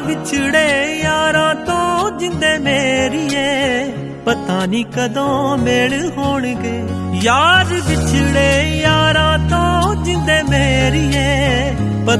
ਵਿਛੜੇ ਯਾਰਾਂ ਤੋਂ ਜਿੰਦੇ ਮੇਰੀਏ। ਪਤਾ ਨਹੀਂ ਕਦੋਂ ਮੇਲ ਹੋਣਗੇ। ਯਾਰ ਵਿਛੜੇ